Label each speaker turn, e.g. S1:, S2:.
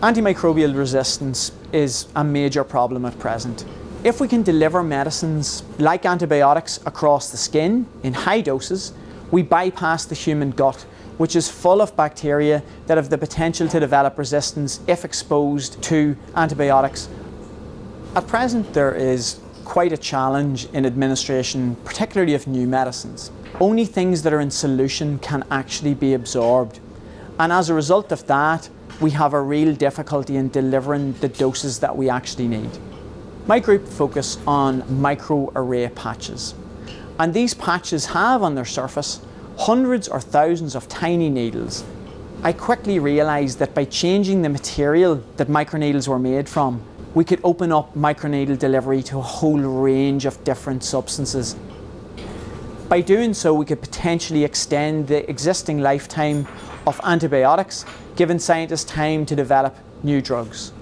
S1: Antimicrobial resistance is a major problem at present. If we can deliver medicines like antibiotics across the skin in high doses, we bypass the human gut, which is full of bacteria that have the potential to develop resistance if exposed to antibiotics. At present, there is quite a challenge in administration, particularly of new medicines. Only things that are in solution can actually be absorbed. And as a result of that, we have a real difficulty in delivering the doses that we actually need. My group focus on microarray patches. And these patches have on their surface hundreds or thousands of tiny needles. I quickly realised that by changing the material that microneedles were made from, we could open up microneedle delivery to a whole range of different substances. By doing so, we could potentially extend the existing lifetime of antibiotics, giving scientists time to develop new drugs.